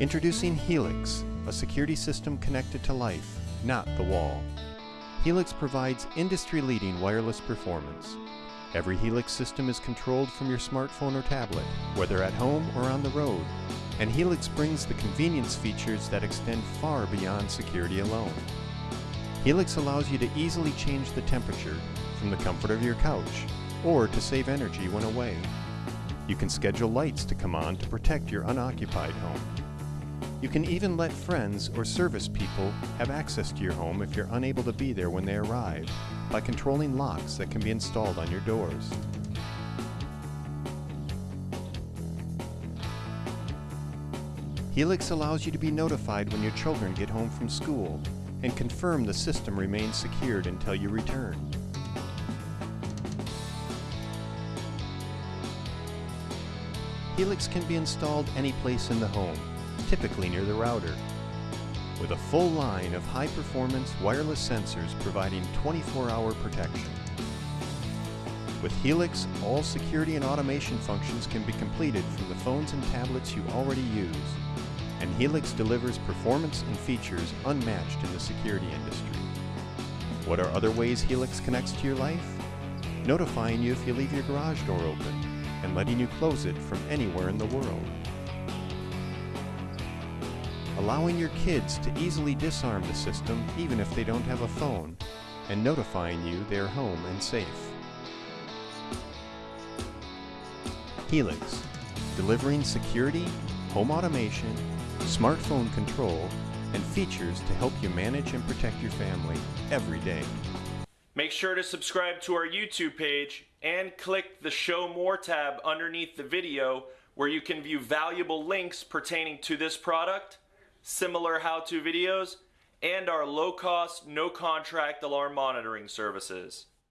Introducing Helix, a security system connected to life, not the wall. Helix provides industry-leading wireless performance. Every Helix system is controlled from your smartphone or tablet, whether at home or on the road. And Helix brings the convenience features that extend far beyond security alone. Helix allows you to easily change the temperature from the comfort of your couch or to save energy when away. You can schedule lights to come on to protect your unoccupied home. You can even let friends or service people have access to your home if you're unable to be there when they arrive by controlling locks that can be installed on your doors. Helix allows you to be notified when your children get home from school and confirm the system remains secured until you return. Helix can be installed any place in the home, typically near the router. With a full line of high-performance wireless sensors providing 24-hour protection. With Helix, all security and automation functions can be completed from the phones and tablets you already use. And Helix delivers performance and features unmatched in the security industry. What are other ways Helix connects to your life? Notifying you if you leave your garage door open and letting you close it from anywhere in the world. Allowing your kids to easily disarm the system even if they don't have a phone, and notifying you they are home and safe. Helix, delivering security, home automation, smartphone control, and features to help you manage and protect your family every day. Make sure to subscribe to our YouTube page and click the Show More tab underneath the video where you can view valuable links pertaining to this product, similar how-to videos, and our low-cost, no-contract alarm monitoring services.